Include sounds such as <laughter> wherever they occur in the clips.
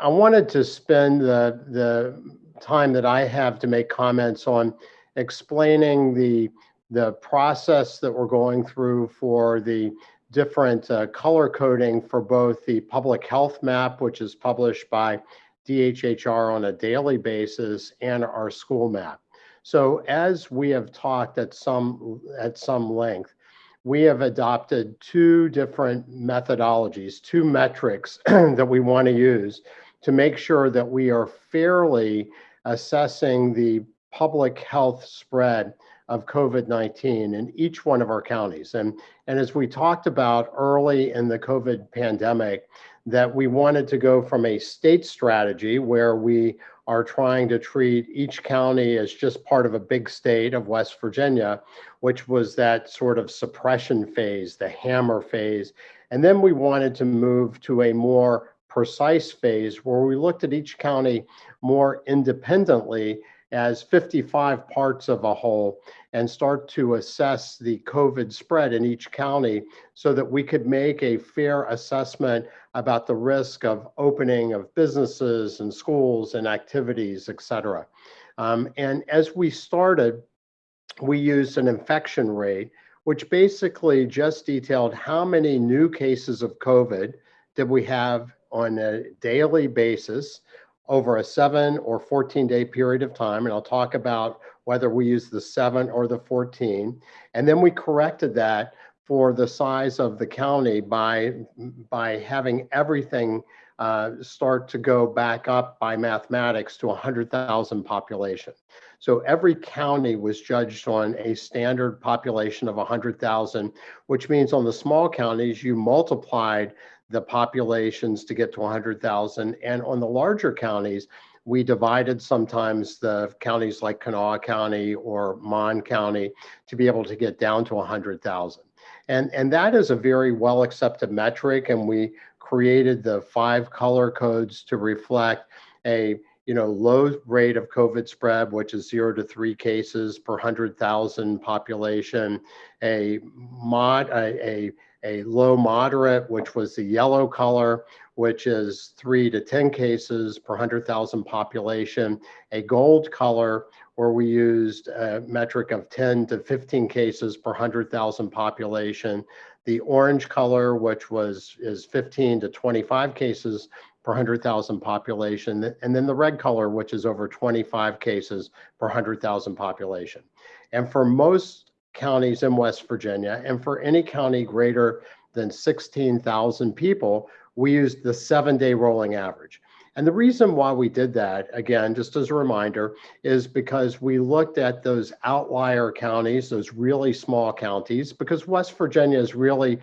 I, wanted to spend the, the time that I have to make comments on explaining the, the process that we're going through for the different uh, color coding for both the public health map, which is published by DHHR on a daily basis, and our school map. So as we have talked at some at some length, we have adopted two different methodologies, two metrics <clears throat> that we want to use to make sure that we are fairly assessing the public health spread of COVID-19 in each one of our counties. And, and as we talked about early in the COVID pandemic, that we wanted to go from a state strategy where we are trying to treat each county as just part of a big state of West Virginia, which was that sort of suppression phase, the hammer phase. And then we wanted to move to a more precise phase where we looked at each county more independently as 55 parts of a whole and start to assess the COVID spread in each county so that we could make a fair assessment about the risk of opening of businesses and schools and activities, et cetera. Um, and as we started, we used an infection rate, which basically just detailed how many new cases of COVID did we have on a daily basis over a seven or 14 day period of time. And I'll talk about whether we use the seven or the 14. And then we corrected that for the size of the county by, by having everything uh, start to go back up by mathematics to 100,000 population. So every county was judged on a standard population of 100,000, which means on the small counties, you multiplied the populations to get to 100,000. And on the larger counties, we divided sometimes the counties like Kanawha County or Mon County to be able to get down to 100,000. And, and that is a very well accepted metric. And we created the five color codes to reflect a you know, low rate of COVID spread, which is zero to three cases per 100,000 population, a mod, a, a, a low moderate, which was the yellow color, which is three to 10 cases per 100,000 population, a gold color, where we used a metric of 10 to 15 cases per 100,000 population, the orange color, which was is 15 to 25 cases per 100,000 population, and then the red color, which is over 25 cases per 100,000 population. And for most counties in West Virginia, and for any county greater than 16,000 people, we used the seven day rolling average. And the reason why we did that, again, just as a reminder, is because we looked at those outlier counties, those really small counties, because West Virginia is really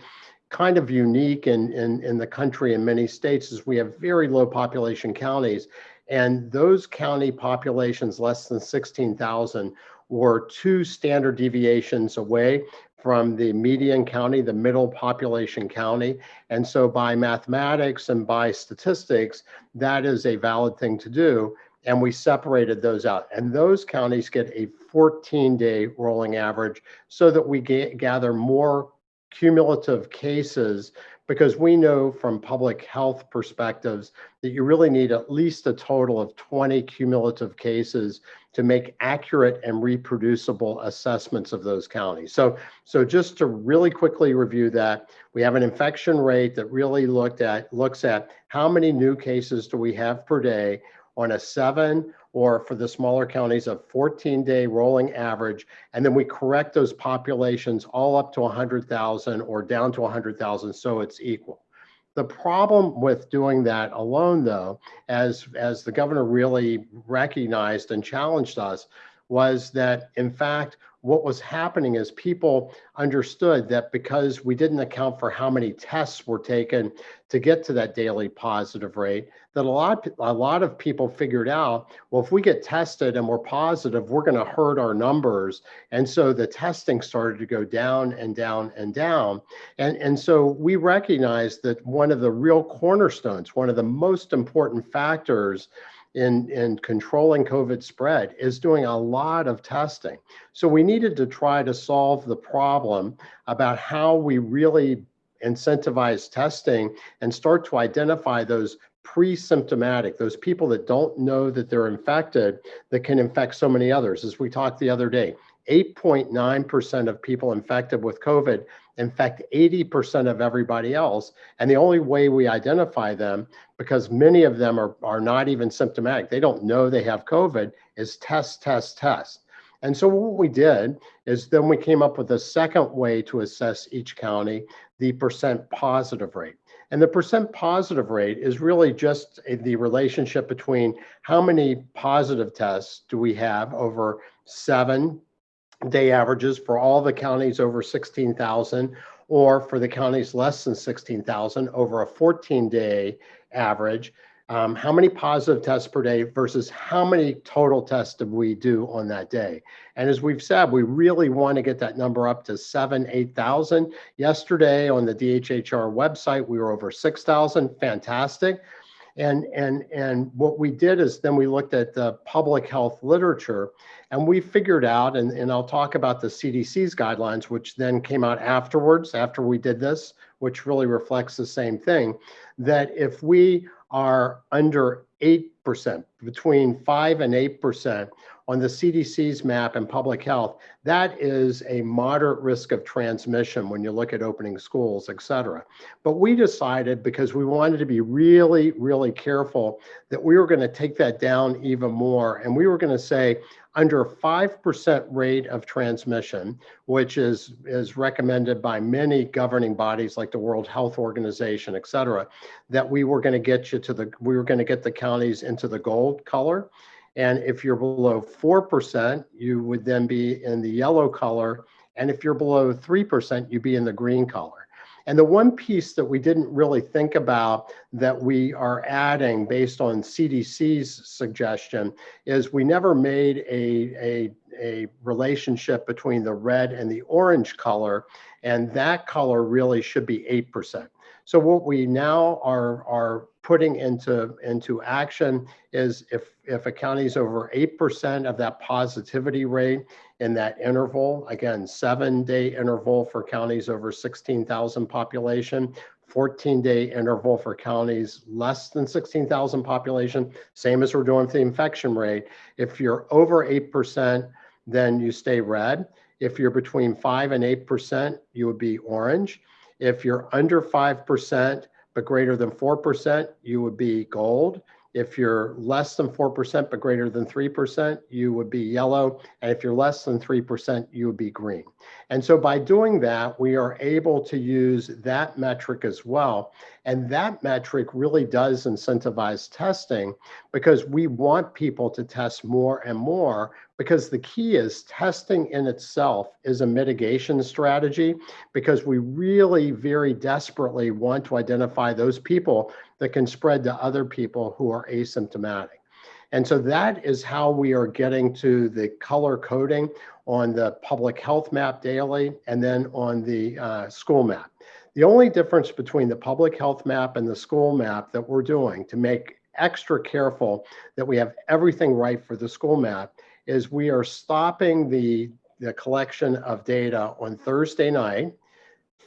kind of unique in, in, in the country in many states is we have very low population counties. And those county populations less than 16,000 were two standard deviations away from the median county, the middle population county. And so by mathematics and by statistics, that is a valid thing to do. And we separated those out. And those counties get a 14 day rolling average so that we gather more cumulative cases because we know from public health perspectives that you really need at least a total of 20 cumulative cases to make accurate and reproducible assessments of those counties. So, so just to really quickly review that, we have an infection rate that really looked at looks at how many new cases do we have per day on a seven or for the smaller counties, a 14 day rolling average. And then we correct those populations all up to 100,000 or down to 100,000 so it's equal. The problem with doing that alone, though, as, as the governor really recognized and challenged us, was that in fact, what was happening is people understood that because we didn't account for how many tests were taken to get to that daily positive rate, that a lot, a lot of people figured out, well, if we get tested and we're positive, we're going to hurt our numbers. And so the testing started to go down and down and down. And, and so we recognized that one of the real cornerstones, one of the most important factors in, in controlling COVID spread is doing a lot of testing. So we needed to try to solve the problem about how we really incentivize testing and start to identify those pre-symptomatic, those people that don't know that they're infected that can infect so many others. As we talked the other day, 8.9% of people infected with COVID infect 80% of everybody else. And the only way we identify them, because many of them are, are not even symptomatic, they don't know they have COVID, is test, test, test. And so what we did is then we came up with a second way to assess each county, the percent positive rate. And the percent positive rate is really just the relationship between how many positive tests do we have over seven day averages for all the counties over 16,000 or for the counties less than 16,000 over a 14 day average. Um, how many positive tests per day versus how many total tests did we do on that day? And as we've said, we really want to get that number up to seven, 8,000. Yesterday on the DHHR website, we were over 6,000, fantastic. And, and, and what we did is then we looked at the public health literature and we figured out, and, and I'll talk about the CDC's guidelines, which then came out afterwards, after we did this, which really reflects the same thing, that if we are under 8%, between 5 and 8%, on the CDC's map and public health, that is a moderate risk of transmission when you look at opening schools, et cetera. But we decided because we wanted to be really, really careful that we were going to take that down even more. And we were going to say under 5% rate of transmission, which is, is recommended by many governing bodies like the World Health Organization, et cetera, that we were going to get you to the, we were going to get the counties into the gold color. And if you're below 4%, you would then be in the yellow color. And if you're below 3%, you'd be in the green color. And the one piece that we didn't really think about that we are adding based on CDC's suggestion is we never made a, a, a relationship between the red and the orange color. And that color really should be 8%. So what we now are, are putting into, into action is if, if a county is over 8% of that positivity rate in that interval, again, seven day interval for counties over 16,000 population, 14 day interval for counties less than 16,000 population, same as we're doing for the infection rate. If you're over 8%, then you stay red. If you're between 5 and 8%, you would be orange. If you're under 5%, but greater than 4%, you would be gold. If you're less than 4% but greater than 3%, you would be yellow. And if you're less than 3%, you would be green. And so by doing that, we are able to use that metric as well. And that metric really does incentivize testing because we want people to test more and more because the key is testing in itself is a mitigation strategy because we really very desperately want to identify those people that can spread to other people who are asymptomatic. And so that is how we are getting to the color coding on the public health map daily and then on the uh, school map. The only difference between the public health map and the school map that we're doing to make extra careful that we have everything right for the school map is we are stopping the, the collection of data on Thursday night.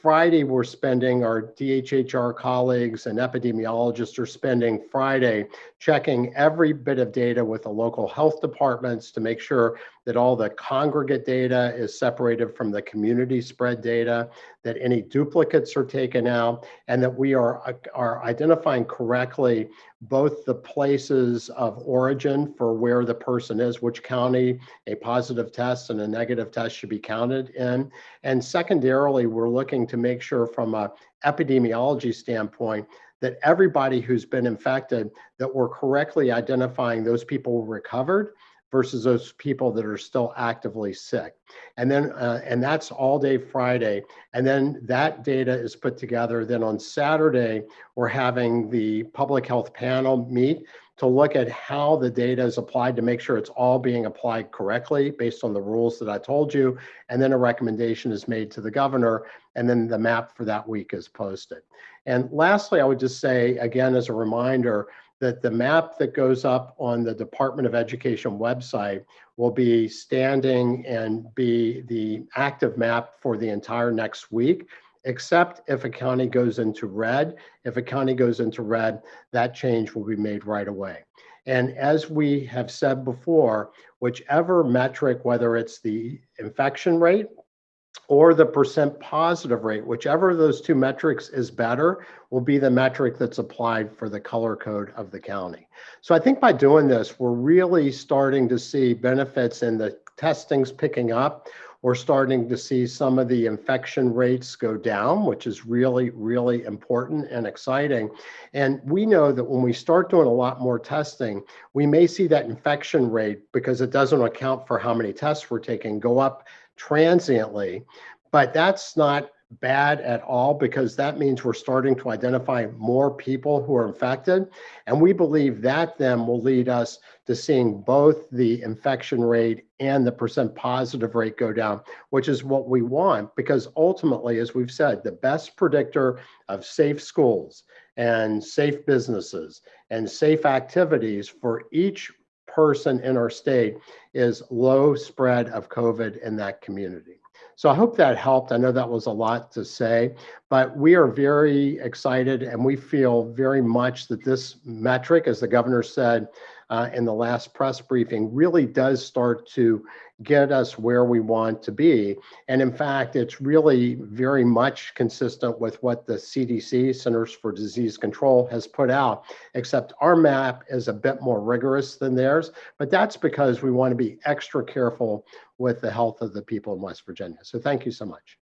Friday, we're spending, our DHHR colleagues and epidemiologists are spending Friday checking every bit of data with the local health departments to make sure that all the congregate data is separated from the community spread data, that any duplicates are taken out, and that we are, are identifying correctly both the places of origin for where the person is, which county a positive test and a negative test should be counted in. And secondarily, we're looking to make sure from a epidemiology standpoint that everybody who's been infected, that we're correctly identifying those people recovered versus those people that are still actively sick. And then, uh, and that's all day Friday. And then that data is put together. Then on Saturday, we're having the public health panel meet to look at how the data is applied to make sure it's all being applied correctly based on the rules that I told you. And then a recommendation is made to the governor, and then the map for that week is posted. And lastly, I would just say, again, as a reminder, that the map that goes up on the Department of Education website will be standing and be the active map for the entire next week. except if a county goes into red. If a county goes into red, that change will be made right away. And as we have said before, whichever metric, whether it's the infection rate or the percent positive rate, whichever of those two metrics is better, will be the metric that's applied for the color code of the county. So I think by doing this, we're really starting to see benefits in the testings picking up. We're starting to see some of the infection rates go down, which is really, really important and exciting. And we know that when we start doing a lot more testing, we may see that infection rate, because it doesn't account for how many tests we're taking, go up transiently. But that's not bad at all because that means we're starting to identify more people who are infected. And we believe that then will lead us to seeing both the infection rate and the percent positive rate go down, which is what we want because ultimately, as we've said, the best predictor of safe schools and safe businesses and safe activities for each person in our state is low spread of COVID in that community. So I hope that helped. I know that was a lot to say, but we are very excited and we feel very much that this metric, as the governor said uh, in the last press briefing, really does start to get us where we want to be. And in fact, it's really very much consistent with what the CDC, Centers for Disease Control, has put out, except our map is a bit more rigorous than theirs. But that's because we want to be extra careful with the health of the people in West Virginia. So thank you so much.